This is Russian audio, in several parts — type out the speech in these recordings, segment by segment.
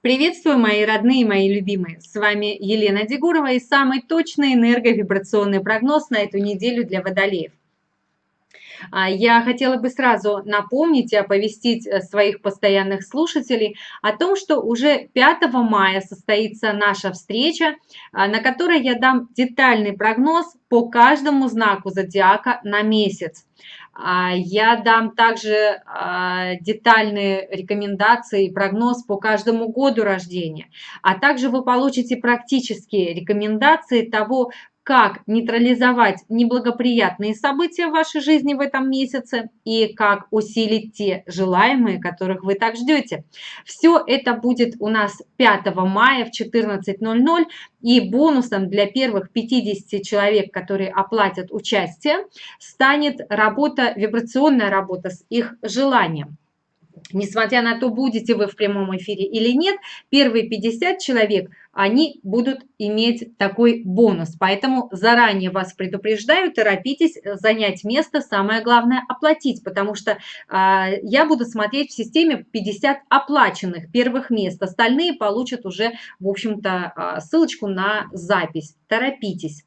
Приветствую, мои родные, мои любимые! С вами Елена Дегурова и самый точный энерговибрационный прогноз на эту неделю для водолеев. А, я хотела бы сразу напомнить и оповестить э, своих постоянных слушателей о том, что уже 5 мая состоится наша встреча, а, на которой я дам детальный прогноз по каждому знаку зодиака на месяц. А, я дам также детальные рекомендации и прогноз по каждому году рождения, а также вы получите практические рекомендации того, как нейтрализовать неблагоприятные события в вашей жизни в этом месяце и как усилить те желаемые, которых вы так ждете. Все это будет у нас 5 мая в 14.00 и бонусом для первых 50 человек, которые оплатят участие, станет работа, вибрационная работа с их желанием. Несмотря на то, будете вы в прямом эфире или нет, первые 50 человек, они будут иметь такой бонус. Поэтому заранее вас предупреждаю, торопитесь занять место, самое главное оплатить, потому что э, я буду смотреть в системе 50 оплаченных первых мест. Остальные получат уже, в общем-то, э, ссылочку на запись. Торопитесь.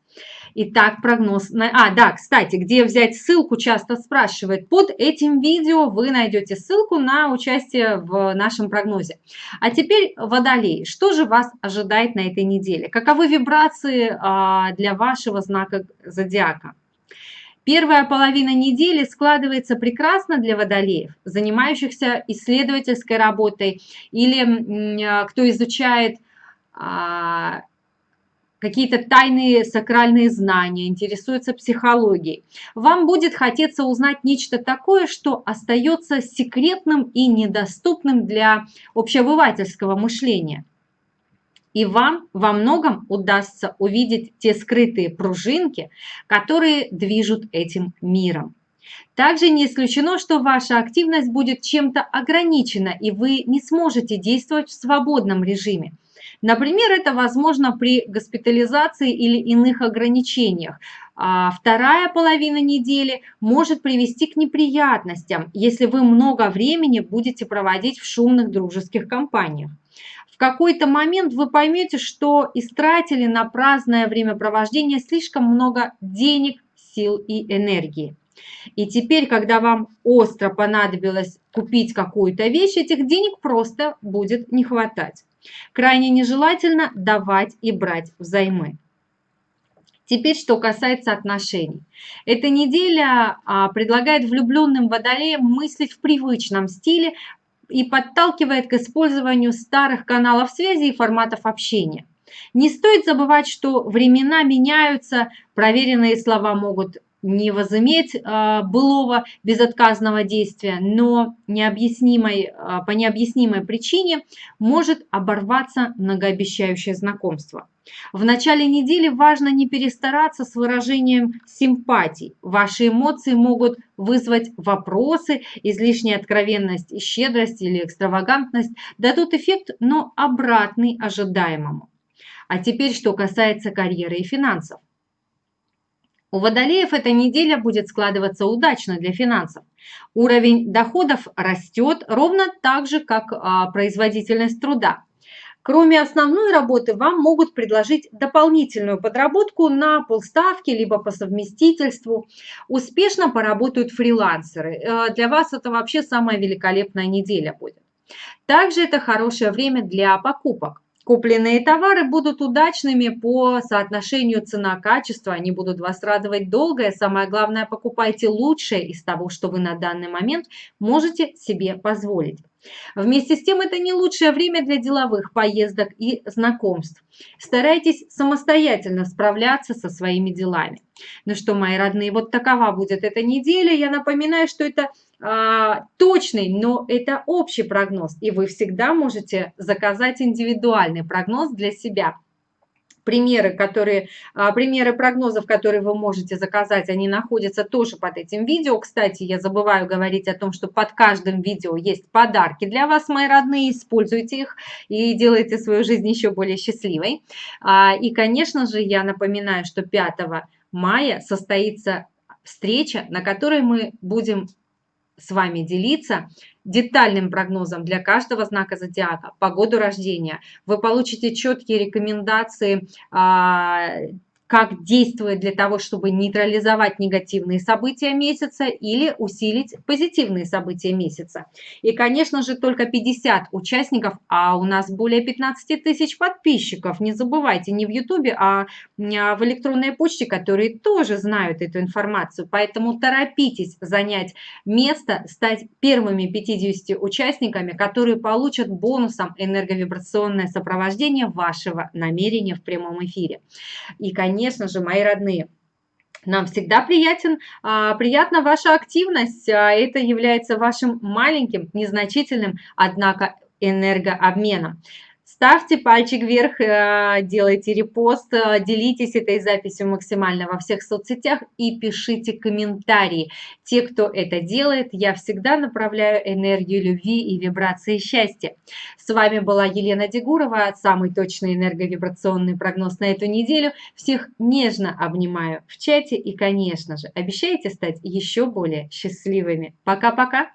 Итак, прогноз. На... А, да, кстати, где взять ссылку, часто спрашивают. Под этим видео вы найдете ссылку на участие в нашем прогнозе. А теперь водолей. Что же вас ожидает на этой неделе? Каковы вибрации а, для вашего знака зодиака? Первая половина недели складывается прекрасно для водолеев, занимающихся исследовательской работой или а, кто изучает а, какие-то тайные сакральные знания, интересуется психологией. Вам будет хотеться узнать нечто такое, что остается секретным и недоступным для общеобывательского мышления. И вам во многом удастся увидеть те скрытые пружинки, которые движут этим миром. Также не исключено, что ваша активность будет чем-то ограничена, и вы не сможете действовать в свободном режиме. Например, это возможно при госпитализации или иных ограничениях. А вторая половина недели может привести к неприятностям, если вы много времени будете проводить в шумных дружеских компаниях. В какой-то момент вы поймете, что истратили на праздное времяпровождение слишком много денег, сил и энергии. И теперь, когда вам остро понадобилось купить какую-то вещь, этих денег просто будет не хватать. Крайне нежелательно давать и брать взаймы. Теперь, что касается отношений. Эта неделя а, предлагает влюбленным водолеям мыслить в привычном стиле и подталкивает к использованию старых каналов связи и форматов общения. Не стоит забывать, что времена меняются, проверенные слова могут не возыметь э, былого безотказного действия, но необъяснимой, э, по необъяснимой причине может оборваться многообещающее знакомство. В начале недели важно не перестараться с выражением симпатий. Ваши эмоции могут вызвать вопросы, излишняя откровенность и щедрость или экстравагантность дадут эффект, но обратный ожидаемому. А теперь, что касается карьеры и финансов. У водолеев эта неделя будет складываться удачно для финансов. Уровень доходов растет ровно так же, как а, производительность труда. Кроме основной работы, вам могут предложить дополнительную подработку на полставки, либо по совместительству. Успешно поработают фрилансеры. Э, для вас это вообще самая великолепная неделя будет. Также это хорошее время для покупок. Купленные товары будут удачными по соотношению цена-качество, они будут вас радовать долго. И самое главное, покупайте лучшее из того, что вы на данный момент можете себе позволить. Вместе с тем, это не лучшее время для деловых поездок и знакомств. Старайтесь самостоятельно справляться со своими делами. Ну что, мои родные, вот такова будет эта неделя. Я напоминаю, что это а, точный, но это общий прогноз, и вы всегда можете заказать индивидуальный прогноз для себя. Примеры, которые, а, примеры прогнозов, которые вы можете заказать, они находятся тоже под этим видео. Кстати, я забываю говорить о том, что под каждым видео есть подарки для вас, мои родные. Используйте их и делайте свою жизнь еще более счастливой. А, и, конечно же, я напоминаю, что 5 мая состоится встреча, на которой мы будем с вами делиться детальным прогнозом для каждого знака зодиака по году рождения. Вы получите четкие рекомендации а, как действовать для того, чтобы нейтрализовать негативные события месяца или усилить позитивные события месяца. И, конечно же, только 50 участников, а у нас более 15 тысяч подписчиков. Не забывайте, не в Ютубе, а, а в электронной почте, которые тоже знают эту информацию. Поэтому торопитесь занять место, стать первыми 50 участниками, которые получат бонусом энерговибрационное сопровождение вашего намерения в прямом эфире. И, конечно, конечно же, мои родные. Нам всегда приятен, а, приятна ваша активность. А, это является вашим маленьким, незначительным, однако энергообменом. Ставьте пальчик вверх, э, делайте репост, э, делитесь этой записью максимально во всех соцсетях и пишите комментарии. Те, кто это делает, я всегда направляю энергию любви и вибрации счастья. С вами была Елена Дегурова, самый точный энерговибрационный прогноз на эту неделю. Всех нежно обнимаю в чате и, конечно же, обещайте стать еще более счастливыми. Пока-пока!